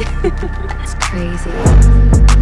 it's crazy.